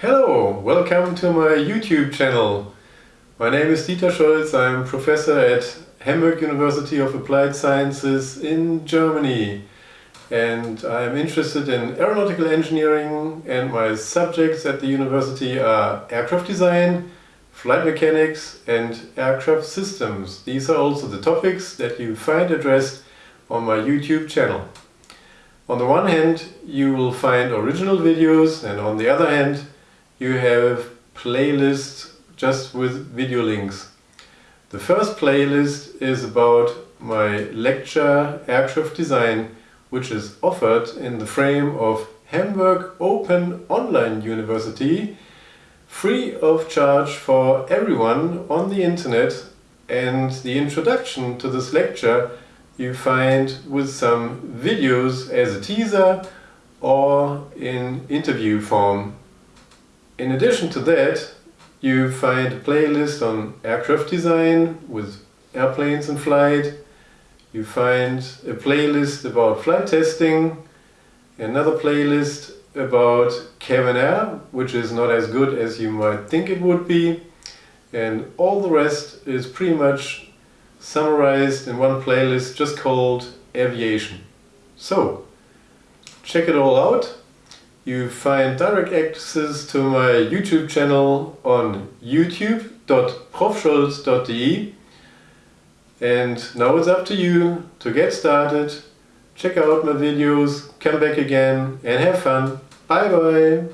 Hello, welcome to my YouTube channel. My name is Dieter Scholz, I'm professor at Hamburg University of Applied Sciences in Germany and I'm interested in aeronautical engineering and my subjects at the university are aircraft design, flight mechanics and aircraft systems. These are also the topics that you find addressed on my YouTube channel. On the one hand you will find original videos and on the other hand you have playlists just with video links. The first playlist is about my lecture Aircraft Design which is offered in the frame of Hamburg Open Online University free of charge for everyone on the internet and the introduction to this lecture you find with some videos as a teaser or in interview form. In addition to that you find a playlist on aircraft design with airplanes in flight, you find a playlist about flight testing, another playlist about cabin air, which is not as good as you might think it would be, and all the rest is pretty much summarized in one playlist just called aviation. So, check it all out. You find direct access to my YouTube channel on youtube.profscholz.de and now it's up to you to get started, check out my videos, come back again and have fun. Bye bye!